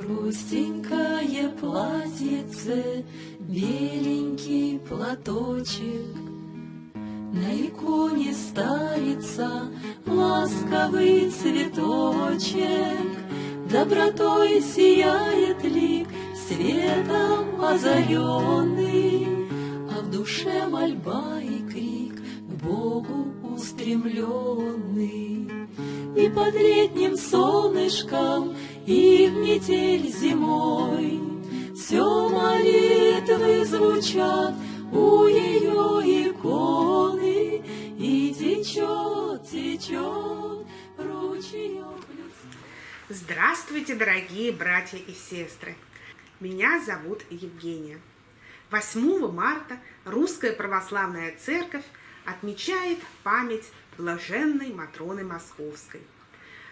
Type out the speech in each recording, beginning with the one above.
Простенькое платьице, беленький платочек, На иконе старица ласковый цветочек, Добротой сияет лик, светом озаренный, А в душе мольба и крик к Богу устремленный. И под летним солнышком и в метель зимой. Все молитвы звучат у ее иконы, И течет, течет ручеек Здравствуйте, дорогие братья и сестры! Меня зовут Евгения. 8 марта Русская Православная Церковь отмечает память блаженной Матроны Московской –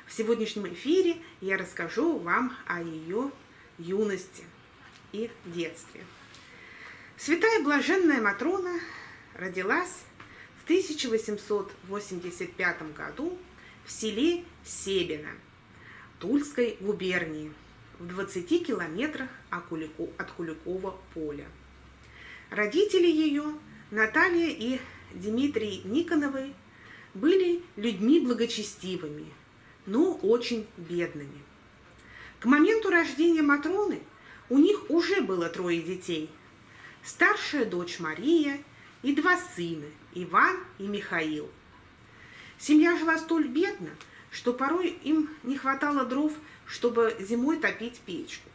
в сегодняшнем эфире я расскажу вам о ее юности и детстве. Святая Блаженная Матрона родилась в 1885 году в селе Себино Тульской губернии в 20 километрах от Куликова поля. Родители ее, Наталья и Дмитрий Никоновы, были людьми благочестивыми, но очень бедными. К моменту рождения Матроны у них уже было трое детей. Старшая дочь Мария и два сына, Иван и Михаил. Семья жила столь бедно, что порой им не хватало дров, чтобы зимой топить печку.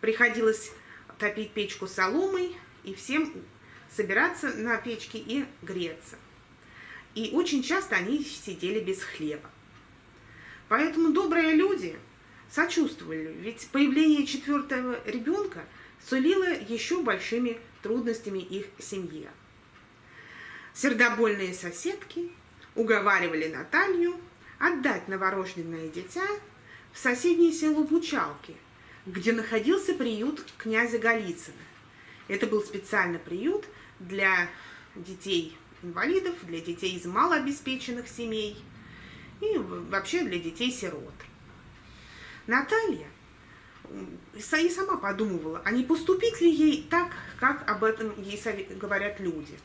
Приходилось топить печку соломой и всем собираться на печке и греться. И очень часто они сидели без хлеба. Поэтому добрые люди сочувствовали, ведь появление четвертого ребенка сулило еще большими трудностями их семье. Сердобольные соседки уговаривали Наталью отдать новорожденное дитя в соседнее село Бучалки, где находился приют князя Голицына. Это был специальный приют для детей-инвалидов, для детей из малообеспеченных семей – и вообще для детей-сирот. Наталья и сама подумывала, а не поступить ли ей так, как об этом ей говорят люди.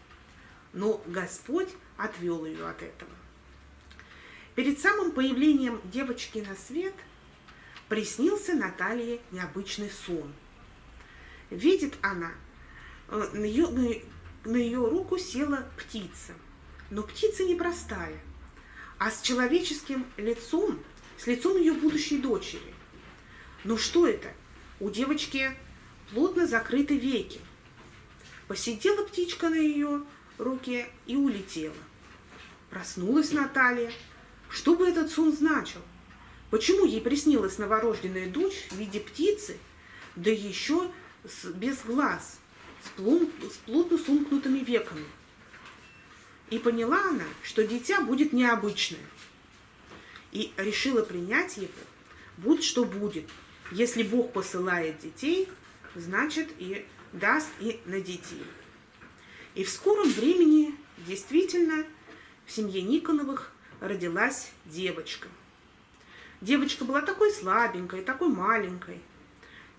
Но Господь отвел ее от этого. Перед самым появлением девочки на свет приснился Наталье необычный сон. Видит она, э, на ее, на ее руку села птица, но птица непростая – а с человеческим лицом, с лицом ее будущей дочери. Но что это? У девочки плотно закрыты веки. Посидела птичка на ее руке и улетела. Проснулась Наталья. Что бы этот сон значил? Почему ей приснилась новорожденная дочь в виде птицы, да еще без глаз, с плотно сомкнутыми веками? И поняла она, что дитя будет необычное. И решила принять его, будь что будет. Если Бог посылает детей, значит и даст и на детей. И в скором времени действительно в семье Никоновых родилась девочка. Девочка была такой слабенькой, такой маленькой,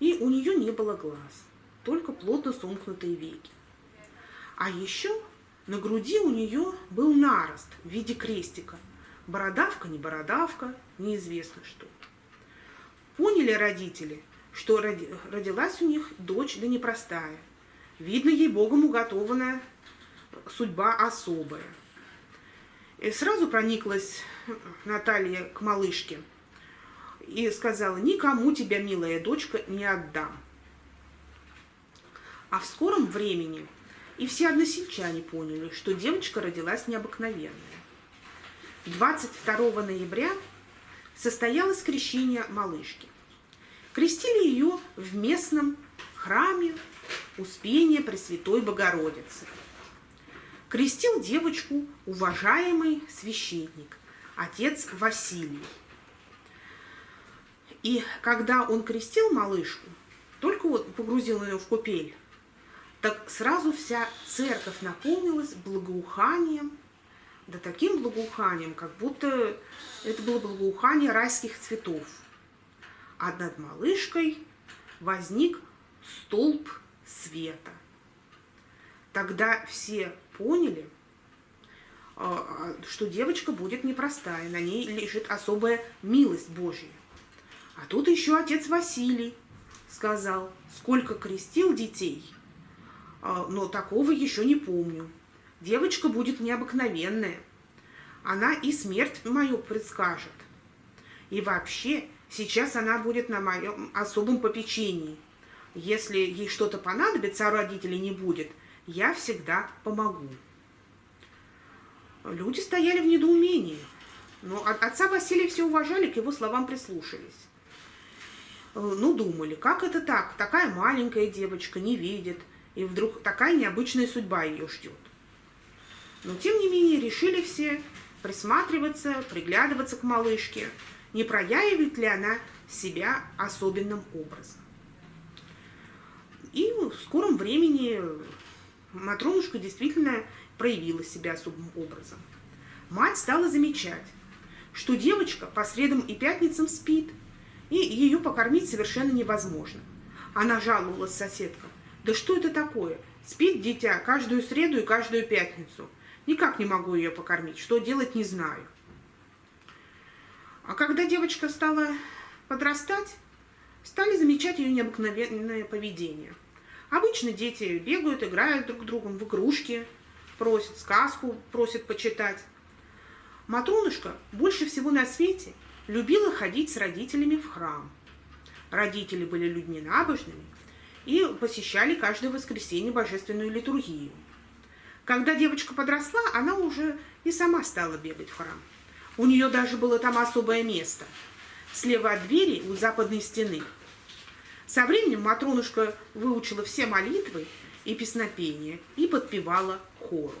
и у нее не было глаз, только плотно сомкнутые веки. А еще на груди у нее был нарост в виде крестика. Бородавка, не бородавка, неизвестно что. Поняли родители, что родилась у них дочь да непростая. Видно, ей Богом уготованная судьба особая. И сразу прониклась Наталья к малышке и сказала, никому тебя, милая дочка, не отдам. А в скором времени и все односельчане поняли, что девочка родилась необыкновенная. 22 ноября состоялось крещение малышки. Крестили ее в местном храме Успения Пресвятой Богородицы. Крестил девочку уважаемый священник, отец Василий. И когда он крестил малышку, только вот погрузил ее в купель, так сразу вся церковь наполнилась благоуханием, да таким благоуханием, как будто это было благоухание райских цветов. А над малышкой возник столб света. Тогда все поняли, а, что девочка будет непростая, на ней лежит особая милость Божья. А тут еще отец Василий сказал, сколько крестил детей, а, но такого еще не помню. Девочка будет необыкновенная. Она и смерть мою предскажет. И вообще, сейчас она будет на моем особом попечении. Если ей что-то понадобится, а родителей не будет, я всегда помогу. Люди стояли в недоумении, но отца Василия все уважали, к его словам прислушались. Э, ну, думали, как это так? Такая маленькая девочка не видит, и вдруг такая необычная судьба ее ждет. Но, тем не менее, решили все присматриваться, приглядываться к малышке, не проявит ли она себя особенным образом. И в скором времени Матронушка действительно проявила себя особым образом. Мать стала замечать, что девочка по средам и пятницам спит – и ее покормить совершенно невозможно. Она жаловалась соседкам. Да что это такое? Спит дитя каждую среду и каждую пятницу. Никак не могу ее покормить. Что делать, не знаю. А когда девочка стала подрастать, стали замечать ее необыкновенное поведение. Обычно дети бегают, играют друг с другом в игрушки, просят сказку, просят почитать. Матронушка больше всего на свете – любила ходить с родителями в храм. Родители были людьми набожными и посещали каждое воскресенье божественную литургию. Когда девочка подросла, она уже и сама стала бегать в храм. У нее даже было там особое место. Слева от двери у западной стены. Со временем Матронушка выучила все молитвы и песнопения и подпевала хору.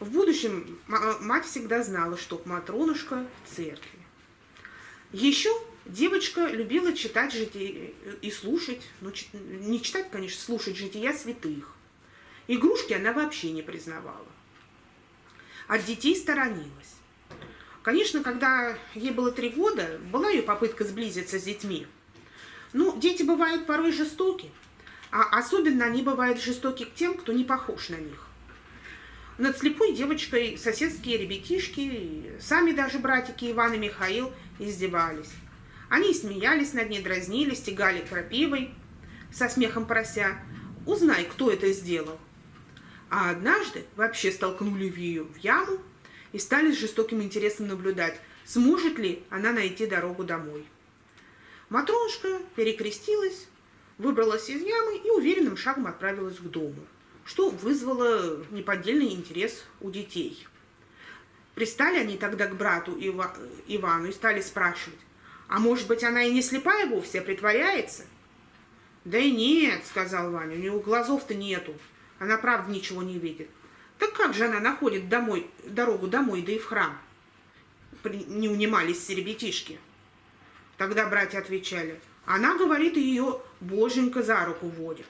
В будущем мать всегда знала, что Матронушка в церкви. Еще девочка любила читать жития и слушать, ну, не читать, конечно, слушать жития святых. Игрушки она вообще не признавала. От детей сторонилась. Конечно, когда ей было три года, была ее попытка сблизиться с детьми. Ну, дети бывают порой жестоки, а особенно они бывают жестоки к тем, кто не похож на них. Над слепой девочкой соседские ребятишки, сами даже братики Иван и Михаил издевались. Они смеялись над ней, дразнили, стегали крапивой, со смехом прося «Узнай, кто это сделал». А однажды вообще столкнули ее в яму и стали с жестоким интересом наблюдать, сможет ли она найти дорогу домой. Матронушка перекрестилась, выбралась из ямы и уверенным шагом отправилась к дому что вызвало неподдельный интерес у детей. Пристали они тогда к брату Ива, Ивану и стали спрашивать, а может быть она и не слепая вовсе, а притворяется? Да и нет, сказал Ваня, у нее глазов-то нету, она правда ничего не видит. Так как же она находит домой, дорогу домой, да и в храм? Не унимались ребятишки. Тогда братья отвечали, она, говорит, ее боженька за руку водит.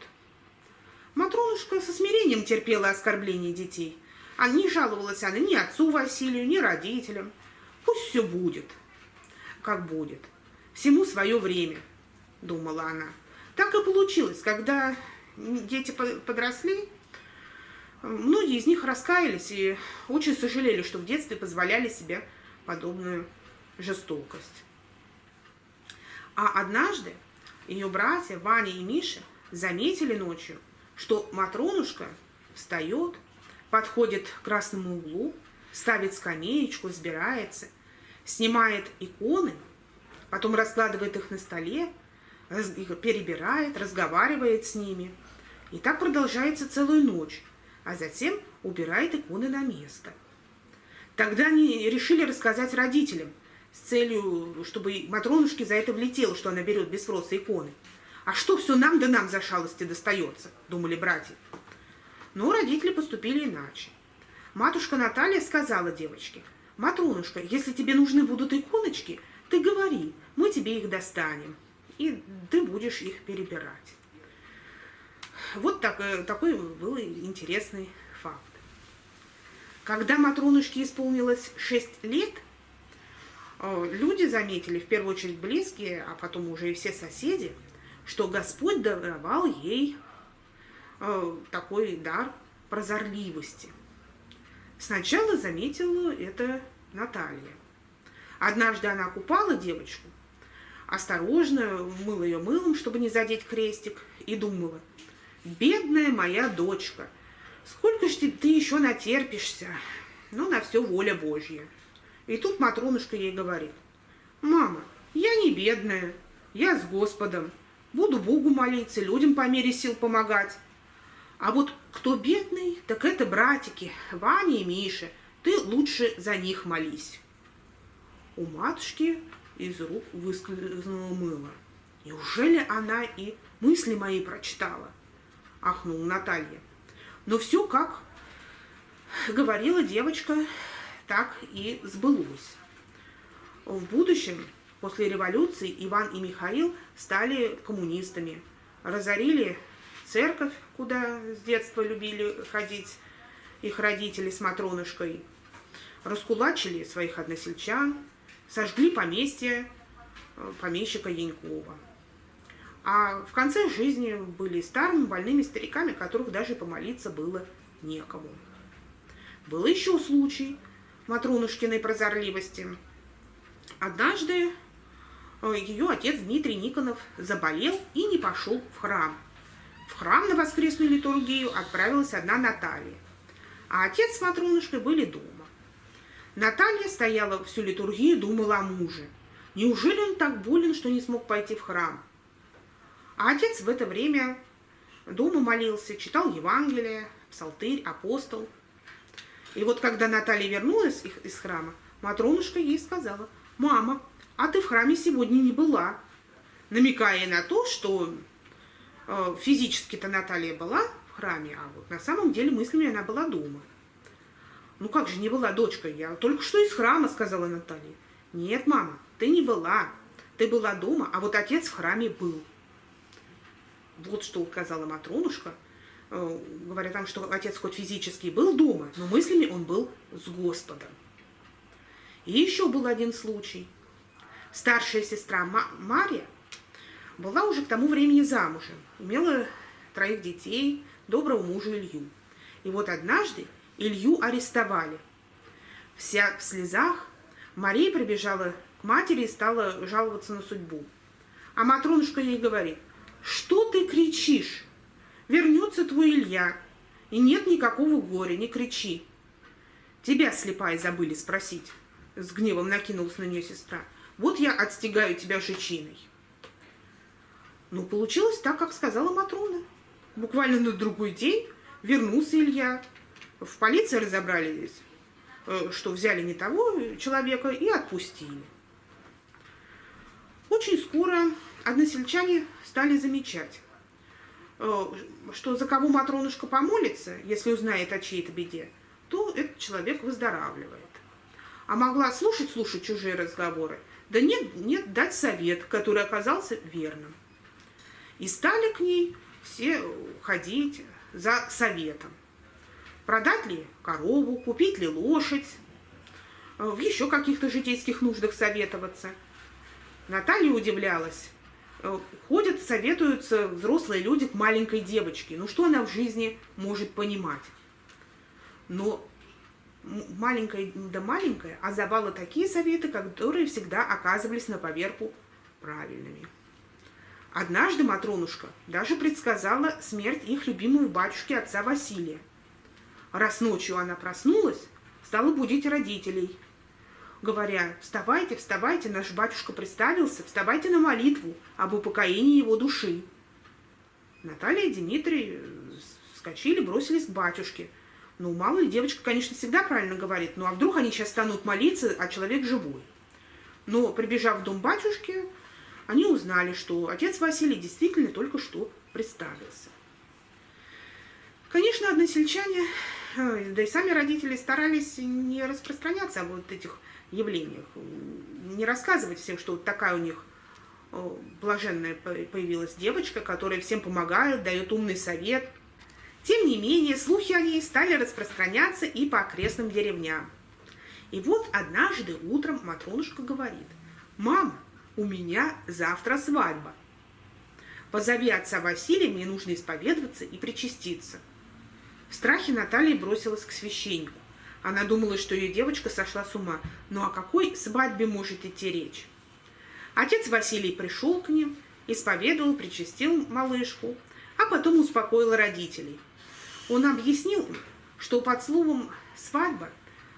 Матронушка со смирением терпела оскорбления детей. А не жаловалась она ни отцу Василию, ни родителям. Пусть все будет, как будет. Всему свое время, думала она. Так и получилось, когда дети подросли, многие из них раскаялись и очень сожалели, что в детстве позволяли себе подобную жестокость. А однажды ее братья Ваня и Миша заметили ночью, что Матронушка встает, подходит к красному углу, ставит скамеечку, сбирается, снимает иконы, потом раскладывает их на столе, перебирает, разговаривает с ними. И так продолжается целую ночь, а затем убирает иконы на место. Тогда они решили рассказать родителям с целью, чтобы Матронушке за это влетело, что она берет без спроса иконы. А что все нам да нам за шалости достается, думали братья. Но родители поступили иначе. Матушка Наталья сказала девочке, «Матрунушка, если тебе нужны будут иконочки, ты говори, мы тебе их достанем, и ты будешь их перебирать». Вот так, э, такой был интересный факт. Когда Матрунушке исполнилось 6 лет, э, люди заметили, в первую очередь близкие, а потом уже и все соседи – что Господь даровал ей э, такой дар прозорливости. Сначала заметила это Наталья. Однажды она купала девочку, осторожно мыла ее мылом, чтобы не задеть крестик, и думала, «Бедная моя дочка, сколько ж ты еще натерпишься? Ну, на все воля Божья». И тут Матронушка ей говорит, «Мама, я не бедная, я с Господом, буду Богу молиться, людям по мере сил помогать. А вот кто бедный, так это братики, Ваня и Миша, ты лучше за них молись». У матушки из рук выскользнуло мыло. Неужели она и мысли мои прочитала? Ахнула Наталья. Но все, как говорила девочка, так и сбылось. В будущем, после революции, Иван и Михаил стали коммунистами, разорили церковь, куда с детства любили ходить их родители с Матронышкой, раскулачили своих односельчан, сожгли поместье э, помещика Янькова. А в конце жизни были старыми больными стариками, которых даже помолиться было некому. Был еще случай Матронушкиной прозорливости. Однажды э, ее отец Дмитрий Никонов заболел и не пошел в храм. В храм на воскресную литургию отправилась одна Наталья, а отец с Матронушкой были дома. Наталья стояла всю литургию и думала о муже. Неужели он так болен, что не смог пойти в храм? А отец в это время дома молился, читал Евангелие, псалтырь, апостол. И вот когда Наталья вернулась из храма, Матронушка ей сказала, «Мама, а ты в храме сегодня не была», намекая на то, что физически-то Наталья была в храме, а вот на самом деле мыслями она была дома. Ну как же не была дочка? Я только что из храма, сказала Наталья. Нет, мама, ты не была. Ты была дома, а вот отец в храме был. Вот что указала Матронушка, э, говоря там, что отец хоть физически был дома, но мыслями он был с Господом. И еще был один случай. Старшая сестра Мария была уже к тому времени замужем, имела троих детей, доброго мужа Илью. И вот однажды Илью арестовали. Вся в слезах, Мария прибежала к матери и стала жаловаться на судьбу. А Матронушка ей говорит, что ты кричишь? Вернется твой Илья, и нет никакого горя, не кричи. Тебя, слепая, забыли спросить. С гневом накинулась на нее сестра. Вот я отстегаю тебя жечиной. Ну, получилось так, как сказала Матрона. Буквально на другой день вернулся Илья, в полиции разобрались, э, что взяли не того человека и отпустили. Очень скоро односельчане стали замечать, э, что за кого Матронушка помолится, если узнает о чьей-то беде, то этот человек выздоравливает. А могла слушать-слушать чужие разговоры, да нет, нет, дать совет, который оказался верным. И стали к ней все ходить за советом. Продать ли корову, купить ли лошадь, э, в еще каких-то житейских нуждах советоваться. Наталья удивлялась. Э, ходят, советуются взрослые люди к маленькой девочке. Ну что она в жизни может понимать? Но маленькая да маленькая, а забала такие советы, которые всегда оказывались на поверку правильными. Однажды Матронушка даже предсказала смерть их любимого батюшки отца Василия. Раз ночью она проснулась, стала будить родителей, говоря, вставайте, вставайте, наш батюшка представился, вставайте на молитву об упокоении его души. Наталья и Дмитрий вскочили, бросились к батюшке. Ну, мало ли, девочка, конечно, всегда правильно говорит, ну а вдруг они сейчас станут молиться, а человек живой. Но, прибежав в дом батюшки, они узнали, что отец Василий действительно только что представился. Конечно, односельчане да и сами родители старались не распространяться о вот этих явлениях, не рассказывать всем, что вот такая у них блаженная появилась девочка, которая всем помогает, дает умный совет. Тем не менее, слухи о ней стали распространяться и по окрестным деревням. И вот однажды утром Матронушка говорит, «Мама, у меня завтра свадьба». Позови отца Василия, мне нужно исповедоваться и причаститься. В страхе Наталья бросилась к священнику. Она думала, что ее девочка сошла с ума. Ну о какой свадьбе может идти речь? Отец Василий пришел к ним, исповедовал, причастил малышку, а потом успокоил родителей. Он объяснил, что под словом «свадьба»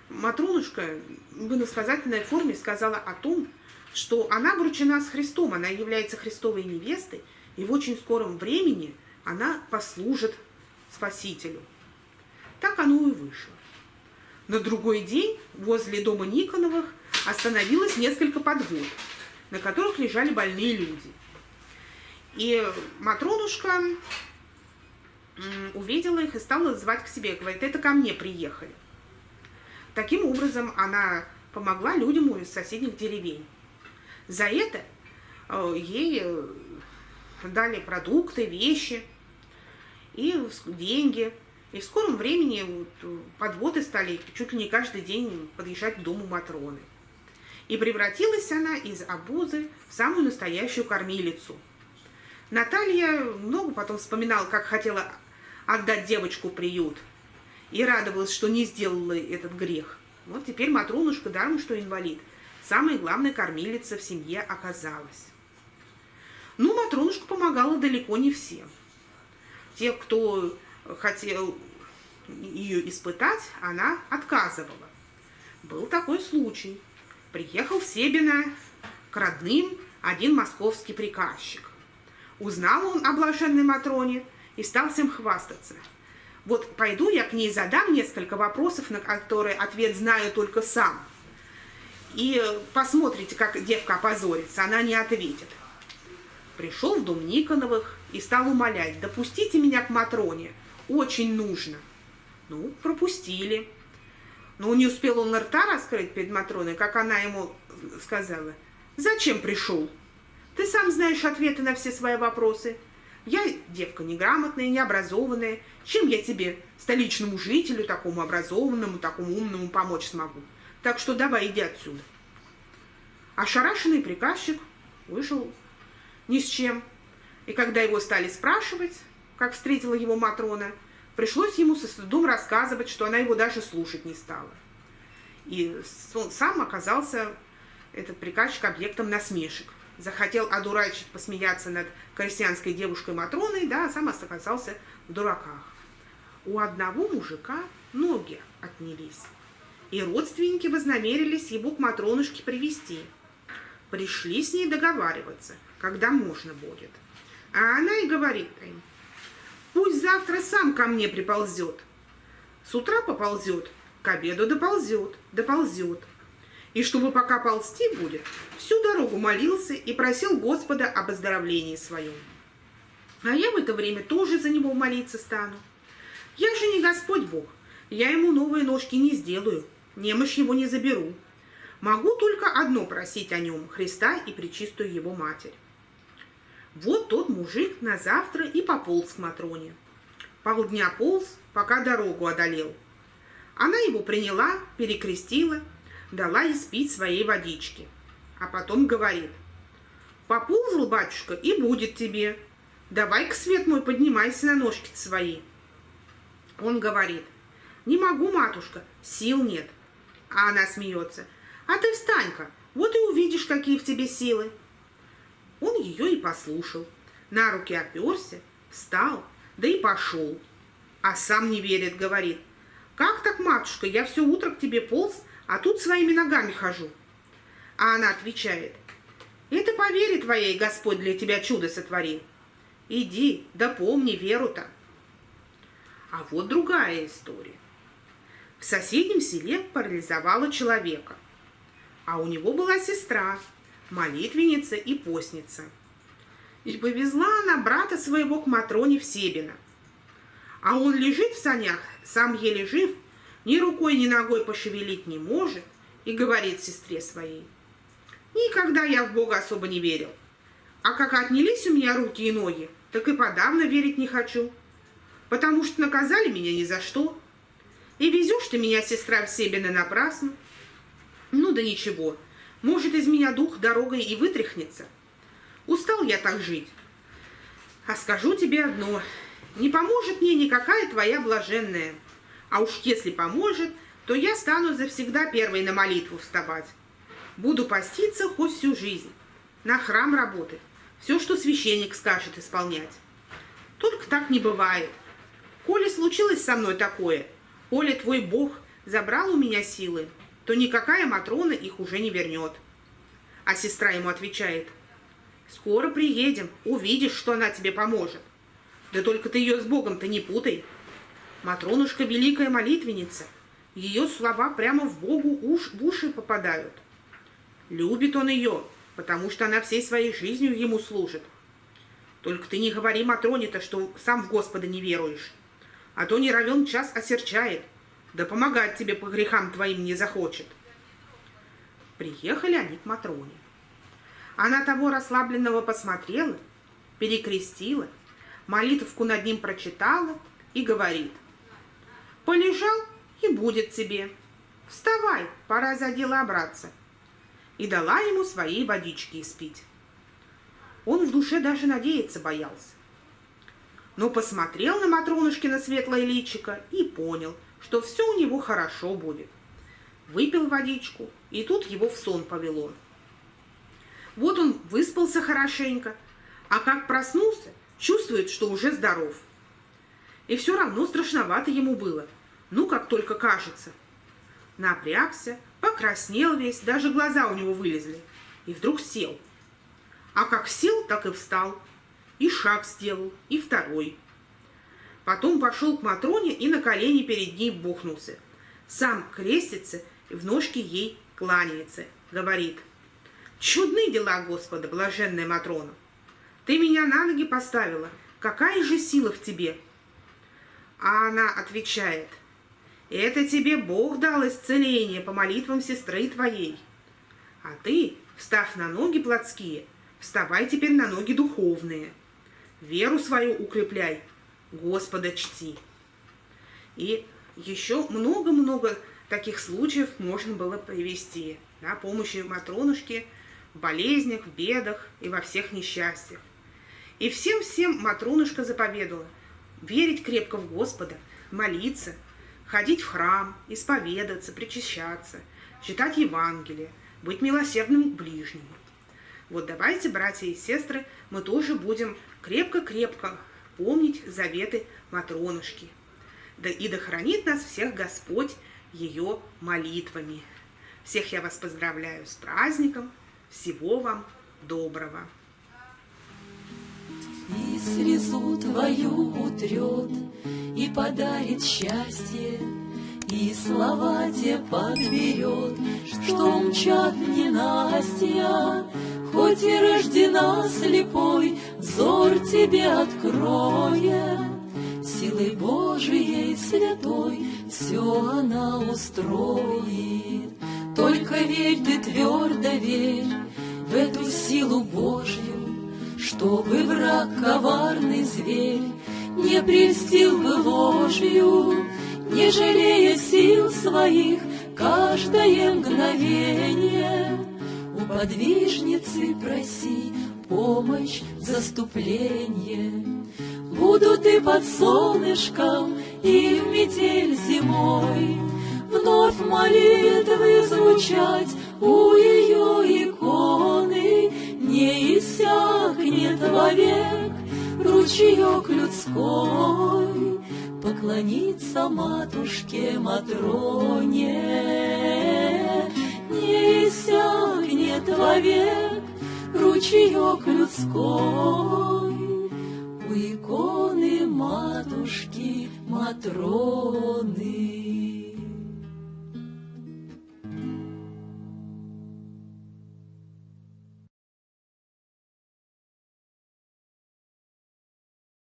Матронушка в иносказательной форме сказала о том, что она обручена с Христом, она является Христовой невестой, и в очень скором времени она послужит Спасителю. Так оно и вышло. На другой день возле дома Никоновых остановилось несколько подвод, на которых лежали больные люди. И Матронушка увидела их и стала звать к себе. Говорит, это ко мне приехали. Таким образом, она помогла людям из соседних деревень. За это э, ей э, дали продукты, вещи и деньги – и в скором времени вот, э, подводы стали чуть ли не каждый день подъезжать к дому Матроны. И превратилась она из обузы в самую настоящую кормилицу. Наталья много потом вспоминала, как хотела отдать девочку приют. И радовалась, что не сделала этот грех. Вот теперь Матронушка, даром что инвалид, самая главная кормилица в семье оказалась. Ну, Матронушка помогала далеко не всем. Те, кто хотел ее испытать, она отказывала. Был такой случай. Приехал в Себино к родным один московский приказчик. Узнал он о блаженной Матроне и стал всем хвастаться. Вот пойду я к ней задам несколько вопросов, на которые ответ знаю только сам. И посмотрите, как девка опозорится, она не ответит. Пришел в дом Никоновых и стал умолять, допустите меня к Матроне, очень нужно. Ну, пропустили. Но не успел он рта раскрыть перед Матроной, как она ему сказала. «Зачем пришел? Ты сам знаешь ответы на все свои вопросы. Я девка неграмотная, необразованная. Чем я тебе, столичному жителю, такому образованному, такому умному, помочь смогу? Так что давай, иди отсюда». Ошарашенный приказчик вышел ни с чем. И когда его стали спрашивать, как встретила его Матрона, пришлось ему со стыдом рассказывать, что она его даже слушать не стала. И он сам оказался, этот приказчик, объектом насмешек. Захотел одурачить, посмеяться над крестьянской девушкой Матроной, да, а сам оказался в дураках. У одного мужика ноги отнялись, и родственники вознамерились его к Матронушке привести. Пришли с ней договариваться, когда можно будет. А она и говорит им, Пусть завтра сам ко мне приползет. С утра поползет, к обеду доползет, доползет. И чтобы пока ползти будет, всю дорогу молился и просил Господа об оздоровлении своем. А я в это время тоже за него молиться стану. Я же не Господь Бог, я ему новые ножки не сделаю, немощь его не заберу. Могу только одно просить о нем, Христа и Пречистую его Матерь. Вот тот мужик на завтра и пополз к Матроне. Полдня полз, пока дорогу одолел. Она его приняла, перекрестила, дала испить своей водички. А потом говорит, поползал, батюшка, и будет тебе. Давай-ка, свет мой, поднимайся на ножки свои. Он говорит, не могу, матушка, сил нет. А она смеется, а ты встань-ка, вот и увидишь, какие в тебе силы. Он ее и послушал. На руки оперся, встал, да и пошел. А сам не верит, говорит. «Как так, матушка, я все утро к тебе полз, а тут своими ногами хожу». А она отвечает. «Это по вере твоей Господь для тебя чудо сотворил. Иди, да помни веру-то». А вот другая история. В соседнем селе парализовала человека, а у него была сестра – молитвенница и постница. И повезла она брата своего к Матроне в Себино. А он лежит в санях, сам еле жив, ни рукой, ни ногой пошевелить не может, и говорит сестре своей, «Никогда я в Бога особо не верил, а как отнялись у меня руки и ноги, так и подавно верить не хочу, потому что наказали меня ни за что, и везешь ты меня, сестра, в Себино напрасно. Ну да ничего, — может, из меня дух дорогой и вытряхнется. Устал я так жить. А скажу тебе одно, не поможет мне никакая твоя блаженная. А уж если поможет, то я стану завсегда первой на молитву вставать. Буду поститься хоть всю жизнь, на храм работать, все, что священник скажет, исполнять. Только так не бывает. Коли случилось со мной такое, коли твой Бог забрал у меня силы, то никакая Матрона их уже не вернет. А сестра ему отвечает, скоро приедем, увидишь, что она тебе поможет. Да только ты ее с Богом-то не путай. Матронушка великая молитвенница. Ее слова прямо в Богу уж, в уши попадают. Любит он ее, потому что она всей своей жизнью ему служит. Только ты не говори Матроне-то, что сам в Господа не веруешь, а то не равен час осерчает, да помогать тебе по грехам твоим не захочет. Приехали они к Матроне. Она того расслабленного посмотрела, перекрестила, молитвку над ним прочитала и говорит, «Полежал, и будет тебе. Вставай, пора за дело браться» и дала ему своей водички испить. Он в душе даже надеяться боялся. Но посмотрел на Матронушкина светлое личико и понял, что все у него хорошо будет. Выпил водичку, и тут его в сон повело. Вот он выспался хорошенько, а как проснулся, чувствует, что уже здоров. И все равно страшновато ему было, ну, как только кажется. Напрягся, Покраснел весь, даже глаза у него вылезли. И вдруг сел. А как сел, так и встал. И шаг сделал, и второй. Потом пошел к Матроне и на колени перед ней бухнулся. Сам крестится и в ножки ей кланяется. Говорит, «Чудны дела Господа, блаженная Матрона! Ты меня на ноги поставила. Какая же сила в тебе?» А она отвечает, это тебе Бог дал исцеление по молитвам сестры твоей. А ты, встав на ноги плотские, вставай теперь на ноги духовные. Веру свою укрепляй, Господа чти. И еще много-много таких случаев можно было привести. Да, помощи Матронушке в болезнях, в бедах и во всех несчастьях. И всем-всем Матронушка заповедала верить крепко в Господа, молиться – ходить в храм, исповедаться, причащаться, читать Евангелие, быть милосердным к ближнему. Вот давайте, братья и сестры, мы тоже будем крепко-крепко помнить заветы Матронушки. Да и да хранит нас всех Господь ее молитвами. Всех я вас поздравляю с праздником. Всего вам доброго. И слезу твою утрет, и подарит счастье, и слова те подберет, что мчат ненастья, хоть и рождена слепой, взор тебе откроет. Силой Божией святой все она устроит. Только верь ты твердо верь в эту силу Божью, чтобы враг коварный зверь не прельстил бы ложью, не жалея сил своих каждое мгновение. У подвижницы проси помощь, заступление. Буду ты под солнышком и в метель зимой, Вновь молитвы звучать у ее иконы, Не иссякнет вовек ручеек людской, Поклониться матушке Матроне. Не иссякнет вовек ручеек людской, У иконы матушки Матроны.